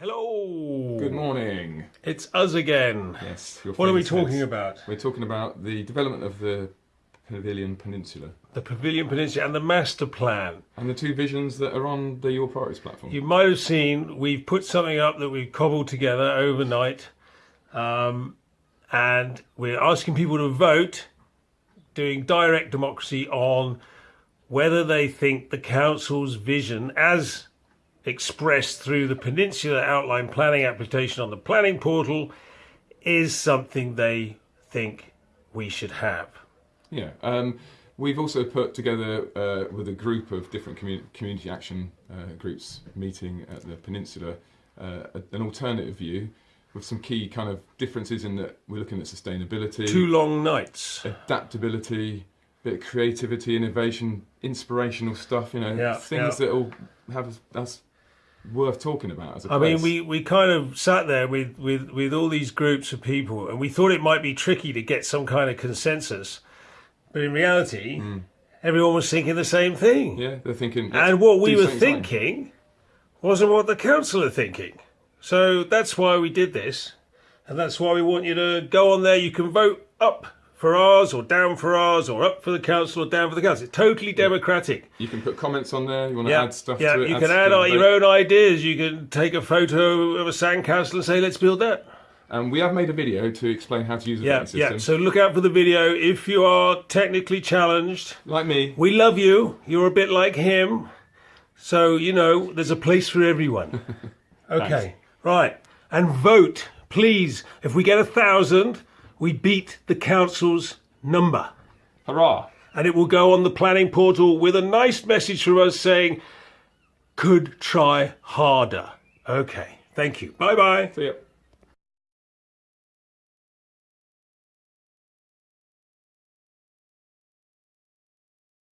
Hello. Good morning. It's us again. Yes. your What are we talking heads. about? We're talking about the development of the Pavilion Peninsula The Pavilion Peninsula and the master plan. and the two visions that are on the Your Priorities platform. You might have seen we've put something up that we've cobbled together overnight, um, and we're asking people to vote, doing direct democracy on whether they think the council's vision, as expressed through the Peninsula Outline Planning application on the planning portal, is something they think we should have. Yeah. Um, we've also put together uh, with a group of different commu- community action uh, groups meeting at the Peninsula uh, a- an alternative view with some key kind of differences in that we're looking at sustainability, Two long nights. adaptability, bit of creativity, innovation, inspirational stuff. You know, Yeah, things yeah. that will have us worth talking about as a I mean, we, we kind of sat there with, with, with all these groups of people, and we thought it might be tricky to get some kind of consensus. But in reality, hmm. everyone was thinking the same thing. Yeah, they're thinking. and what we were thinking wasn't what the council are thinking. So that's why we did this. And that's why we want you to go on there. You can vote up for ours, or down for ours, or up for the council, or down for the council. It's totally democratic. You can put comments on there. You want to Yeah, add stuff yeah. to it. you can add your own ideas. You can take a photo of a sandcastle and say, "Let's build that." And we have made a video to explain how to use the Yeah, voting yeah. system. So look out for the video. If you are technically challenged, like me, we love you. You're a bit like him, so you know there's a place for everyone. Okay, right. And vote, please. If we get a thousand, we beat the council's number. hurrah! and it will go on the planning portal with a nice message from us saying, could try harder. Okay, thank you. Bye bye. See ya.